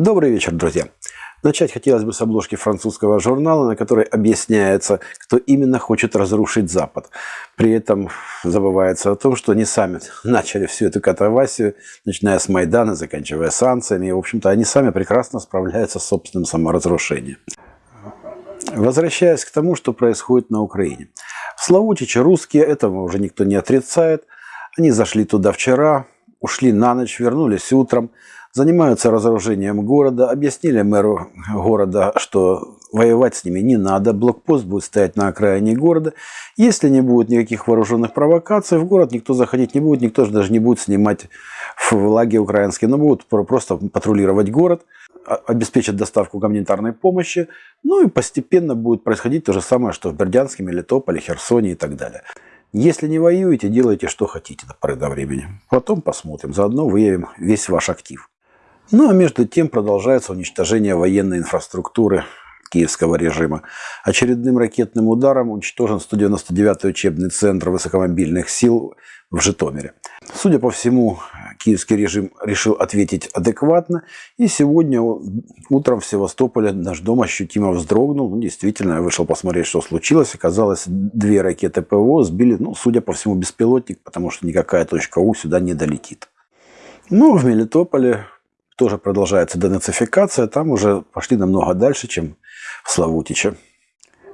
Добрый вечер, друзья! Начать хотелось бы с обложки французского журнала, на которой объясняется, кто именно хочет разрушить Запад. При этом забывается о том, что они сами начали всю эту катавасию, начиная с Майдана, заканчивая санкциями. И, в общем-то, они сами прекрасно справляются с собственным саморазрушением. Возвращаясь к тому, что происходит на Украине. Славутичи русские, этого уже никто не отрицает. Они зашли туда вчера, ушли на ночь, вернулись утром занимаются разоружением города, объяснили мэру города, что воевать с ними не надо, блокпост будет стоять на окраине города. Если не будет никаких вооруженных провокаций, в город никто заходить не будет, никто же даже не будет снимать флаги украинские, но будут просто патрулировать город, обеспечат доставку гуманитарной помощи, ну и постепенно будет происходить то же самое, что в Бердянске, Мелитополе, Херсоне и так далее. Если не воюете, делайте что хотите до поры до времени. Потом посмотрим, заодно выявим весь ваш актив. Ну а между тем продолжается уничтожение военной инфраструктуры киевского режима. Очередным ракетным ударом уничтожен 199-й учебный центр высокомобильных сил в Житомире. Судя по всему, киевский режим решил ответить адекватно. И сегодня утром в Севастополе наш дом ощутимо вздрогнул. Ну, действительно, я вышел посмотреть, что случилось. Оказалось, две ракеты ПВО сбили, ну, судя по всему, беспилотник, потому что никакая точка У сюда не долетит. Ну, в Мелитополе тоже продолжается денацификация, там уже пошли намного дальше, чем в Славутиче.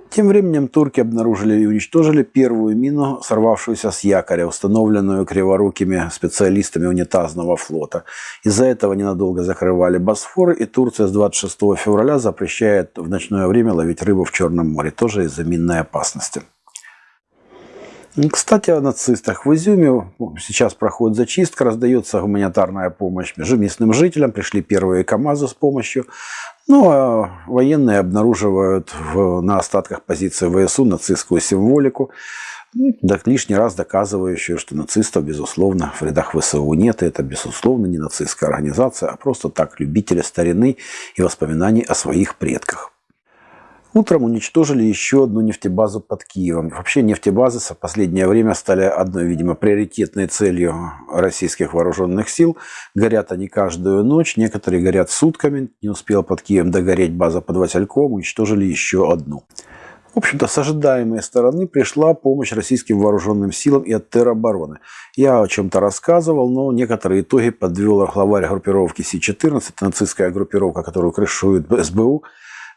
Тем временем турки обнаружили и уничтожили первую мину, сорвавшуюся с якоря, установленную криворукими специалистами унитазного флота. Из-за этого ненадолго закрывали Босфор, и Турция с 26 февраля запрещает в ночное время ловить рыбу в Черном море, тоже из-за минной опасности. Кстати, о нацистах. В Изюме сейчас проходит зачистка, раздается гуманитарная помощь местным жителям. Пришли первые КАМАЗы с помощью. Ну, а военные обнаруживают в, на остатках позиции ВСУ нацистскую символику, ну, так лишний раз доказывающую, что нацистов, безусловно, в рядах ВСУ нет. И это, безусловно, не нацистская организация, а просто так любители старины и воспоминаний о своих предках. Утром уничтожили еще одну нефтебазу под Киевом. Вообще нефтебазы в последнее время стали одной, видимо, приоритетной целью российских вооруженных сил. Горят они каждую ночь, некоторые горят сутками. Не успела под Киевом догореть база под Васильком, уничтожили еще одну. В общем-то, с ожидаемой стороны пришла помощь российским вооруженным силам и от теробороны. Я о чем-то рассказывал, но некоторые итоги подвел главарь группировки Си-14, нацистская группировка, которую крышует СБУ,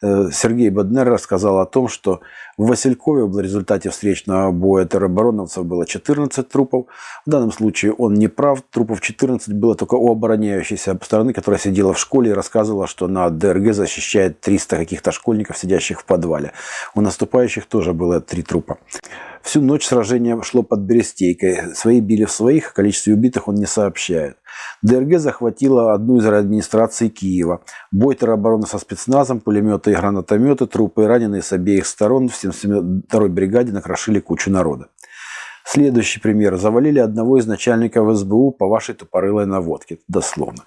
Сергей Баднер рассказал о том, что в Василькове в результате встречного боя теробороновцев было 14 трупов. В данном случае он не прав. Трупов 14 было только у обороняющейся стороны, которая сидела в школе и рассказывала, что на ДРГ защищает 300 каких-то школьников, сидящих в подвале. У наступающих тоже было три трупа. Всю ночь сражение шло под Берестейкой. Свои били в своих, о количестве убитых он не сообщает. ДРГ захватила одну из администраций Киева. Бой теробороны со спецназом, пулеметы и гранатометы, трупы и раненые с обеих сторон в 72-й бригаде накрошили кучу народа. Следующий пример. Завалили одного из начальников СБУ по вашей тупорылой наводке. Дословно.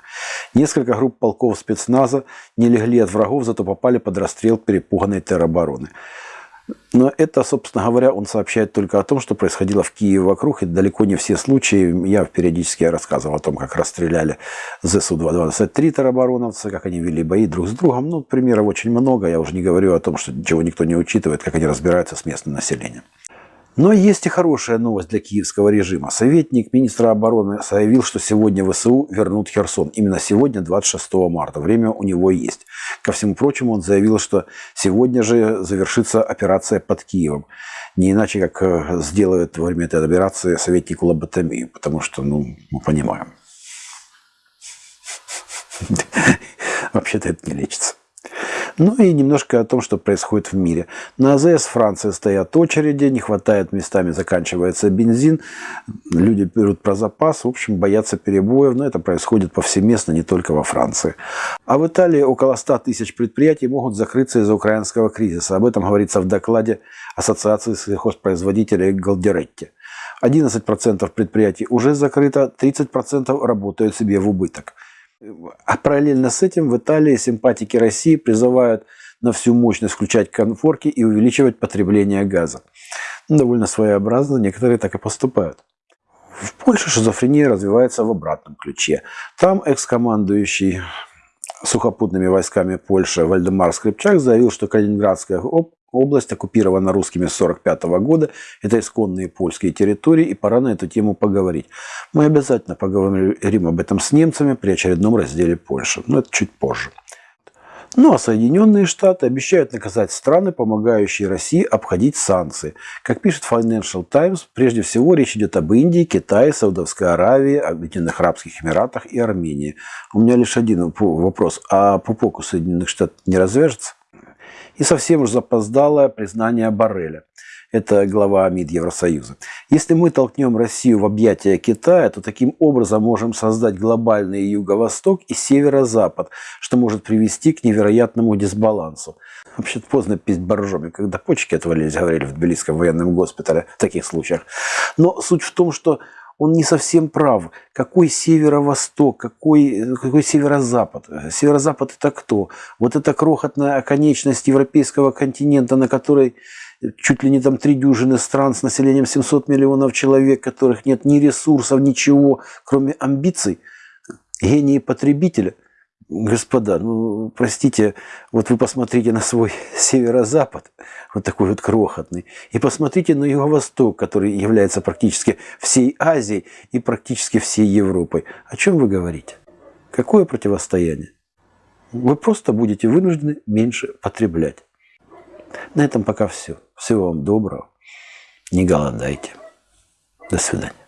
Несколько групп полков спецназа не легли от врагов, зато попали под расстрел перепуганной теробороны. Но это, собственно говоря, он сообщает только о том, что происходило в Киеве вокруг, и далеко не все случаи. Я периодически рассказывал о том, как расстреляли ЗСУ-223 теробороновцы, как они вели бои друг с другом. Ну, примеров очень много. Я уже не говорю о том, что ничего никто не учитывает, как они разбираются с местным населением. Но есть и хорошая новость для киевского режима. Советник министра обороны заявил, что сегодня ВСУ вернут Херсон. Именно сегодня, 26 марта. Время у него есть. Ко всему прочему, он заявил, что сегодня же завершится операция под Киевом. Не иначе, как э, сделают во время этой операции советнику лоботомию. Потому что, ну, мы понимаем. Вообще-то это не лечится. Ну и немножко о том, что происходит в мире. На АЗС Франции стоят очереди, не хватает местами, заканчивается бензин, люди берут про запас, в общем, боятся перебоев, но это происходит повсеместно, не только во Франции. А в Италии около 100 тысяч предприятий могут закрыться из-за украинского кризиса. Об этом говорится в докладе Ассоциации сельхозпроизводителей Галдеретти. 11% предприятий уже закрыто, 30% работают себе в убыток. А параллельно с этим в Италии симпатики России призывают на всю мощность включать конфорки и увеличивать потребление газа. Ну, довольно своеобразно, некоторые так и поступают. В Польше шизофрения развивается в обратном ключе. Там экс-командующий сухопутными войсками Польши Вальдемар Скрипчак заявил, что Калининградская область оккупирована русскими с 1945 года. Это исконные польские территории, и пора на эту тему поговорить. Мы обязательно поговорим об этом с немцами при очередном разделе Польши, но это чуть позже. Ну а Соединенные Штаты обещают наказать страны, помогающие России обходить санкции. Как пишет Financial Times, прежде всего речь идет об Индии, Китае, Саудовской Аравии, Объединенных Арабских Эмиратах и Армении. У меня лишь один вопрос. А пупок у Соединенных Штатов не развяжется? И совсем уж запоздалое признание Барреля это глава МИД Евросоюза. Если мы толкнем Россию в объятия Китая, то таким образом можем создать глобальный юго-восток и северо-запад, что может привести к невероятному дисбалансу. Вообще поздно пить боржоми, когда почки отвалились, говорили в Тбилисском военном госпитале в таких случаях. Но суть в том, что он не совсем прав. Какой северо-восток, какой, какой северо-запад? Северо-запад это кто? Вот это крохотная оконечность европейского континента, на которой чуть ли не там три дюжины стран с населением 700 миллионов человек, которых нет ни ресурсов, ничего, кроме амбиций, гении потребителя. Господа, ну, простите, вот вы посмотрите на свой северо-запад, вот такой вот крохотный, и посмотрите на юго-восток, который является практически всей Азией и практически всей Европой. О чем вы говорите? Какое противостояние? Вы просто будете вынуждены меньше потреблять. На этом пока все. Всего вам доброго. Не голодайте. До свидания.